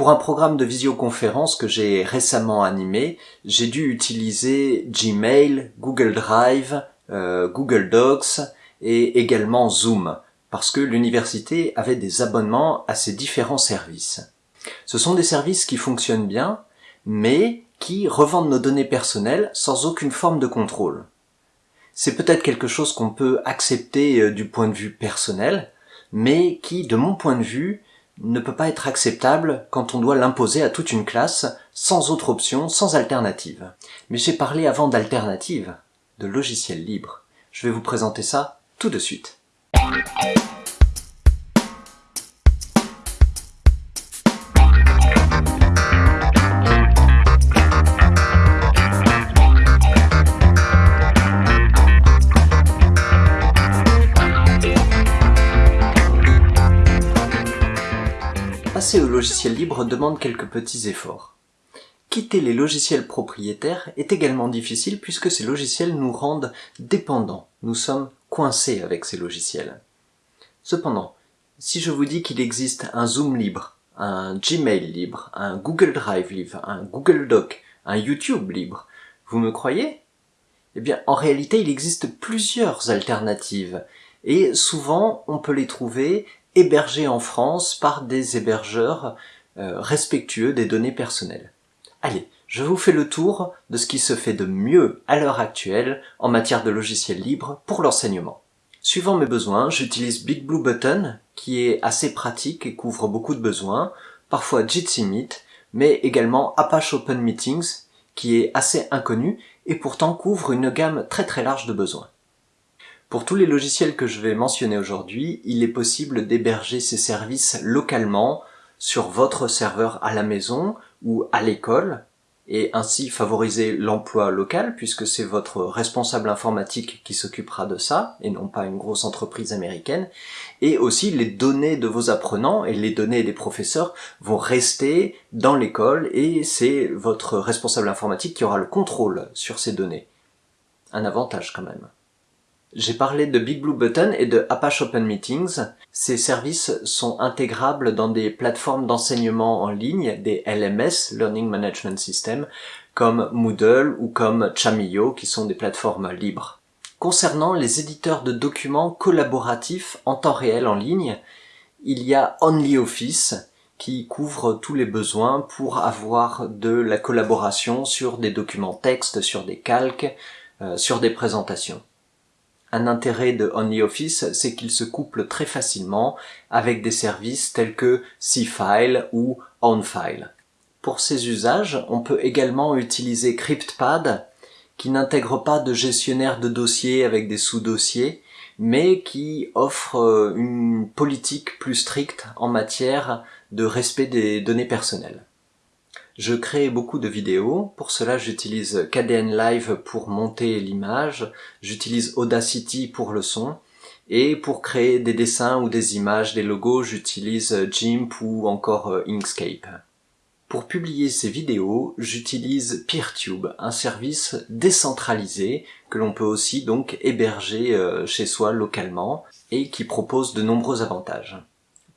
Pour un programme de visioconférence que j'ai récemment animé, j'ai dû utiliser Gmail, Google Drive, euh, Google Docs et également Zoom, parce que l'université avait des abonnements à ces différents services. Ce sont des services qui fonctionnent bien, mais qui revendent nos données personnelles sans aucune forme de contrôle. C'est peut-être quelque chose qu'on peut accepter euh, du point de vue personnel, mais qui, de mon point de vue, ne peut pas être acceptable quand on doit l'imposer à toute une classe, sans autre option, sans alternative. Mais j'ai parlé avant d'alternative, de logiciels libres. Je vais vous présenter ça tout de suite. Passer au logiciel libre demande quelques petits efforts. Quitter les logiciels propriétaires est également difficile puisque ces logiciels nous rendent dépendants. Nous sommes coincés avec ces logiciels. Cependant, si je vous dis qu'il existe un Zoom libre, un Gmail libre, un Google Drive libre, un Google Doc, un YouTube libre, vous me croyez? Eh bien, en réalité, il existe plusieurs alternatives et souvent on peut les trouver hébergés en France par des hébergeurs euh, respectueux des données personnelles. Allez, je vous fais le tour de ce qui se fait de mieux à l'heure actuelle en matière de logiciels libres pour l'enseignement. Suivant mes besoins, j'utilise Big Blue Button, qui est assez pratique et couvre beaucoup de besoins, parfois Jitsi Meet, mais également Apache Open Meetings, qui est assez inconnu et pourtant couvre une gamme très très large de besoins. Pour tous les logiciels que je vais mentionner aujourd'hui, il est possible d'héberger ces services localement sur votre serveur à la maison ou à l'école et ainsi favoriser l'emploi local puisque c'est votre responsable informatique qui s'occupera de ça et non pas une grosse entreprise américaine et aussi les données de vos apprenants et les données des professeurs vont rester dans l'école et c'est votre responsable informatique qui aura le contrôle sur ces données. Un avantage quand même. J'ai parlé de Big Blue Button et de Apache Open Meetings. Ces services sont intégrables dans des plateformes d'enseignement en ligne, des LMS, Learning Management System, comme Moodle ou comme Chamillo, qui sont des plateformes libres. Concernant les éditeurs de documents collaboratifs en temps réel en ligne, il y a OnlyOffice, qui couvre tous les besoins pour avoir de la collaboration sur des documents texte, sur des calques, euh, sur des présentations. Un intérêt de OnlyOffice, c'est qu'il se couple très facilement avec des services tels que CFile ou OnFile. Pour ces usages, on peut également utiliser CryptPad, qui n'intègre pas de gestionnaire de dossiers avec des sous-dossiers, mais qui offre euh, une politique plus stricte en matière de respect des données personnelles. Je crée beaucoup de vidéos, pour cela j'utilise KDN Live pour monter l'image, j'utilise Audacity pour le son, et pour créer des dessins ou des images, des logos, j'utilise GIMP ou encore euh, Inkscape. Pour publier ces vidéos, j'utilise PeerTube, un service décentralisé que l'on peut aussi donc héberger euh, chez soi localement et qui propose de nombreux avantages.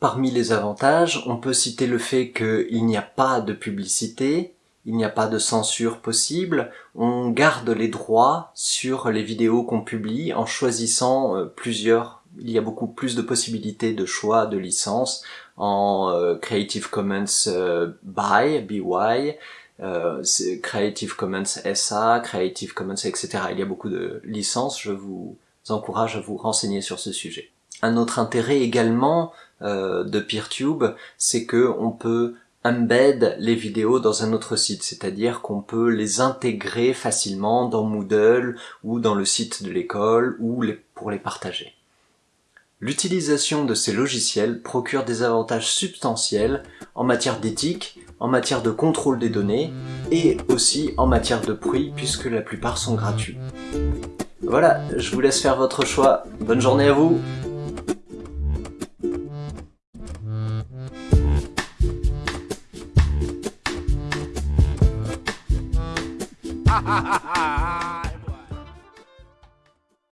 Parmi les avantages, on peut citer le fait qu'il n'y a pas de publicité, il n'y a pas de censure possible, on garde les droits sur les vidéos qu'on publie en choisissant euh, plusieurs, il y a beaucoup plus de possibilités de choix de licences en euh, Creative Commons euh, BY, BY, Creative Commons SA, Creative Commons, etc. Il y a beaucoup de licences, je vous encourage à vous renseigner sur ce sujet. Un autre intérêt également euh, de PeerTube, c'est que on peut embed les vidéos dans un autre site, c'est-à-dire qu'on peut les intégrer facilement dans Moodle ou dans le site de l'école ou pour les partager. L'utilisation de ces logiciels procure des avantages substantiels en matière d'éthique, en matière de contrôle des données et aussi en matière de prix puisque la plupart sont gratuits. Voilà, je vous laisse faire votre choix. Bonne journée à vous ha ha ha